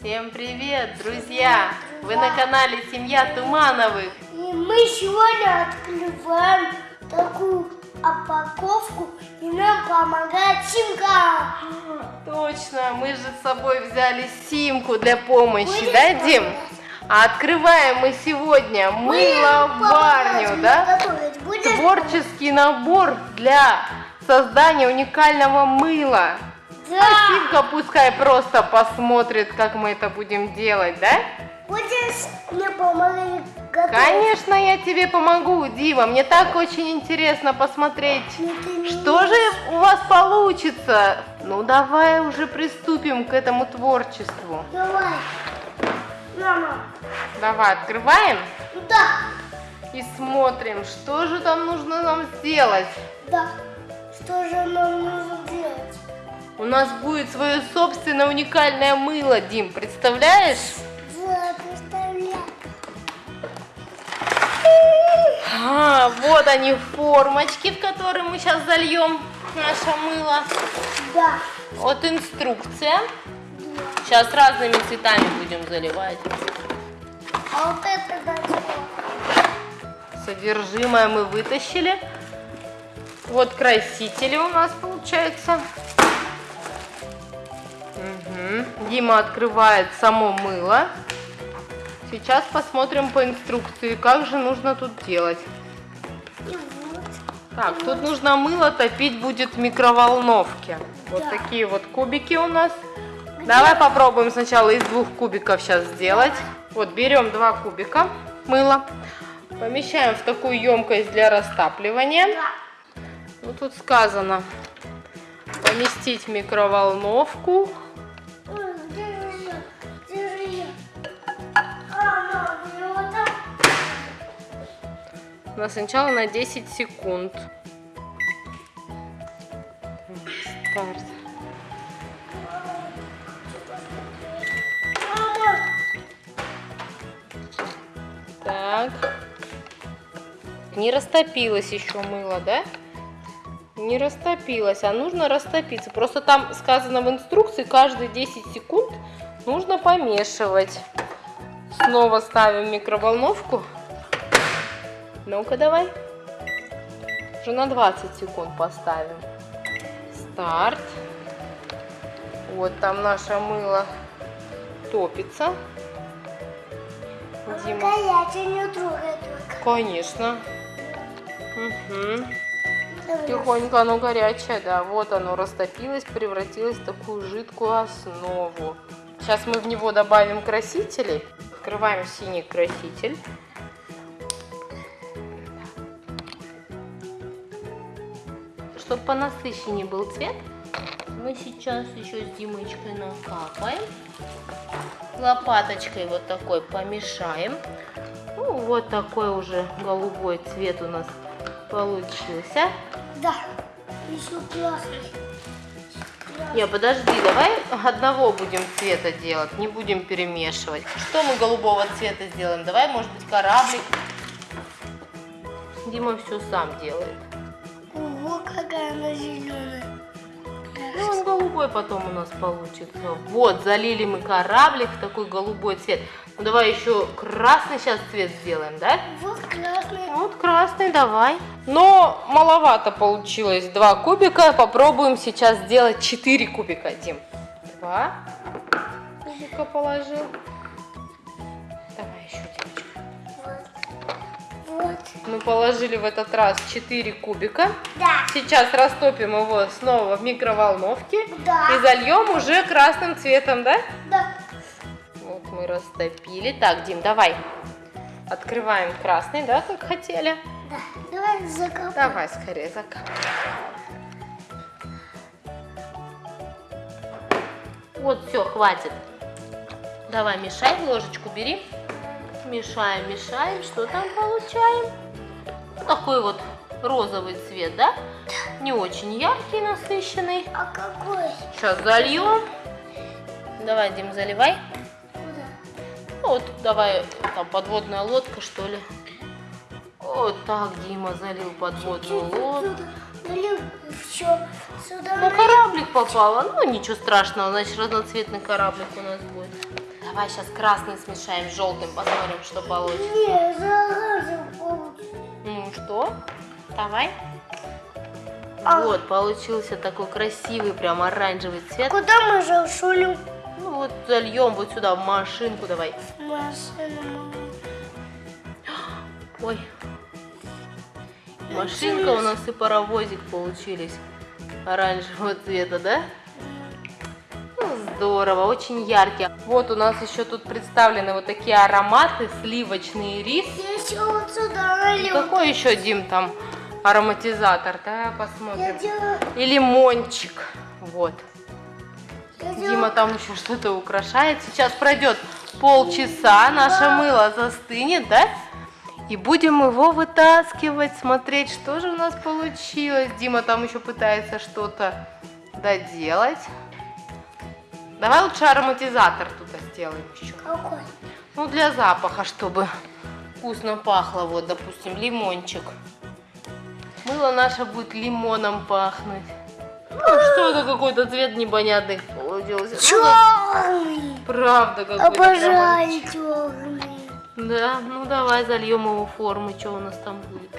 Всем привет, друзья! Вы на канале Семья Тумановых. И мы сегодня открываем такую упаковку, и нам помогает Симка. Точно, мы же с собой взяли симку для помощи, Будешь да, Дим? А открываем мы сегодня мыло-барню, да? Творческий набор для создания уникального мыла. Да. А Симка пускай просто посмотрит, как мы это будем делать, да? Будешь мне помогать готовить? Конечно, я тебе помогу, Дима. Мне так очень интересно посмотреть, не что же у вас получится. Ну, давай уже приступим к этому творчеству. Давай. Мама. Давай, открываем Да. и смотрим, что же там нужно нам сделать. Да. Что же нам нужно делать? У нас будет свое собственное уникальное мыло, Дим, представляешь? Да, представляю. А, вот они формочки, в которые мы сейчас зальем наше мыло. Да. Вот инструкция. Сейчас разными цветами будем заливать. А вот это дальше. Содержимое мы вытащили. Вот красители у нас получается. Дима открывает само мыло. Сейчас посмотрим по инструкции, как же нужно тут делать. Так, тут нужно мыло топить будет в микроволновке. Вот Да. такие вот кубики у нас. Давай попробуем сначала из двух кубиков сейчас сделать. Вот берем два кубика мыла, помещаем в такую емкость для растапливания. Да. Ну тут сказано поместить в микроволновку. На сначала на 10 секунд. Старт. Так. Не растопилось еще мыло, да? Не растопилось, а нужно растопиться. Просто там сказано в инструкции, каждые 10 секунд нужно помешивать. Снова ставим микроволновку. Ну-ка давай. Уже на 20 секунд поставим. Старт. Вот там наше мыло топится. Дима. Горячая, не трогай только. Конечно. Угу. Тихонько оно горячее, да. Вот оно растопилось, превратилось в такую жидкую основу. Сейчас мы в него добавим красителей. Открываем синий краситель. Чтобы понасыщеннее был цвет, мы сейчас еще с Димочкой накапаем. Лопаточкой вот такой помешаем. Ну, вот такой уже голубой цвет у нас получился. Да. Еще красный. Не, подожди, давай одного будем цвета делать, не будем перемешивать. Что мы голубого цвета сделаем? Давай, может быть, кораблик. Дима все сам делает. Голубой потом у нас получится. Вот, залили мы кораблик в такой голубой цвет. Ну, давай еще красный сейчас цвет сделаем, да? Вот красный. Вот красный, давай. Но маловато получилось. Два кубика. Попробуем сейчас сделать 4 кубика, Дим. Два кубика положил. Давай еще, девочка. Вот. Мы положили в этот раз 4 кубика. Да. Сейчас растопим его снова в микроволновке. Да. И зальем уже красным цветом, да? Да. Вот мы растопили. Так, Дим, давай. Открываем красный, да, как хотели. Да. Давай закопаем. Давай скорее закапывай. Вот, все, хватит. Давай, мешай, ложечку бери. Мешаем, мешаем. Что там получаем? Такой вот розовый цвет, да? Не очень яркий, насыщенный. А какой? Сейчас зальем. Давай, Дим, заливай. Куда? Ну, Вот, давай, там подводная лодка, что ли. Вот так Дима залил подводную лодку. Сюда На кораблик попала. Ну, ничего страшного, значит, разноцветный кораблик у нас будет. Давай сейчас красный смешаем с желтым, посмотрим, что получится. Не. Ну что? Давай. А. Вот, получился такой красивый, прям оранжевый цвет. Куда мы зашулим? Ну вот зальем вот сюда в машинку давай. Машину. Ой. Машинка у нас и паровозик получились оранжевого цвета, да? Здорово, очень яркие. Вот у нас еще тут представлены вот такие ароматы, сливочный рис. Еще вот сюда налил. Какой еще, Дим, там ароматизатор? Да, Я посмотрим. делаю, И лимончик. Вот. я делаю Дима там еще что-то украшает. Сейчас пройдет полчаса, наше мыло застынет, да? И будем его вытаскивать, смотреть, что же у нас получилось. Дима там еще пытается что-то доделать. Давай лучше ароматизатор тут сделаем еще. какой? Ну, для запаха, чтобы вкусно пахло. Вот, допустим, лимончик. Мыло наше будет лимоном пахнуть. Ну, что это какой-то цвет непонятный получился. Ну, Черный. правда какой-то. Обожаю черный. прям- Да, ну давай зальем его формы, что у нас там будет.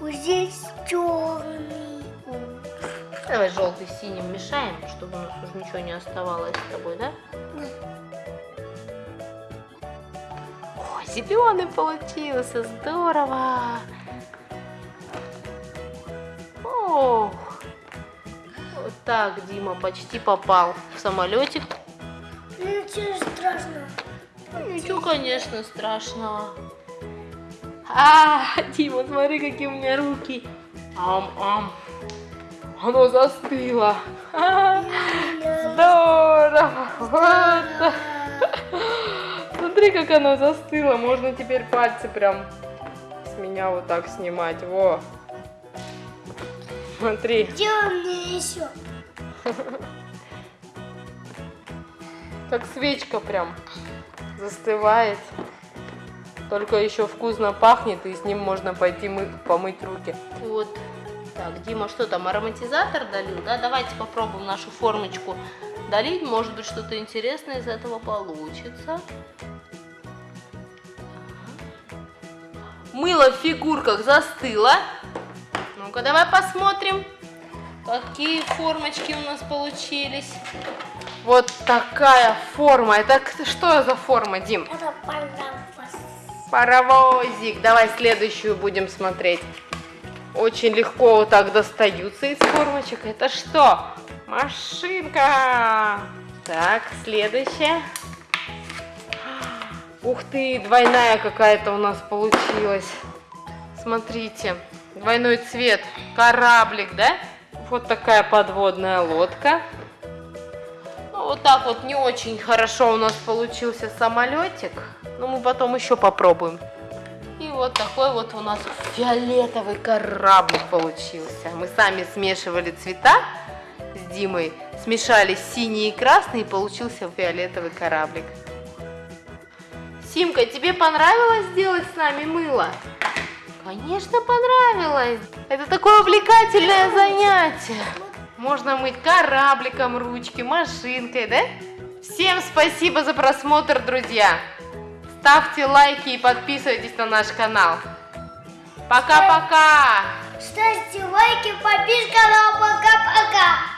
Вот здесь черный. Давай желтый с синим мешаем, чтобы у нас уже ничего не оставалось с тобой, да? О, зеленый получился, здорово! Ох, вот так Дима почти попал в самолетик. Ну, Ничего страшного. Ну, Ничего, конечно, страшного. А, Дима, смотри, какие у меня руки. Ам-ам. Оно застыло. Здорово. Вот. Смотри, как оно застыло. Можно теперь пальцы прям с меня вот так снимать. Во. Смотри. Делай мне еще. Как свечка прям застывает. Только еще вкусно пахнет, и с ним можно пойти мы, помыть руки. Вот. Так, Дима, что там, ароматизатор долил, да? Давайте попробуем нашу формочку долить. Может быть, что-то интересное из этого получится. Мыло в фигурках застыло. Ну-ка, давай посмотрим, какие формочки у нас получились. Вот такая форма. Это что за форма, Дим? Это паровоз. Паровозик. Давай следующую будем смотреть. Очень легко вот так достаются из формочек. Это что? Машинка. Так, следующая. Ух ты, двойная какая-то у нас получилась. Смотрите, двойной цвет. Кораблик, да? Вот такая подводная лодка. Ну, вот так вот не очень хорошо у нас получился самолетик. Но мы потом еще попробуем. И вот такой вот у нас фиолетовый кораблик получился. Мы сами смешивали цвета с Димой, смешали синий и красный, и получился фиолетовый кораблик. Симка, тебе понравилось сделать с нами мыло? Конечно, понравилось. Это такое увлекательное занятие. Можно мыть корабликом ручки, машинкой, да? Всем спасибо за просмотр, друзья. Ставьте лайки и подписывайтесь на наш канал. Пока-пока! Ставьте лайки, подписка, ну а пока-пока.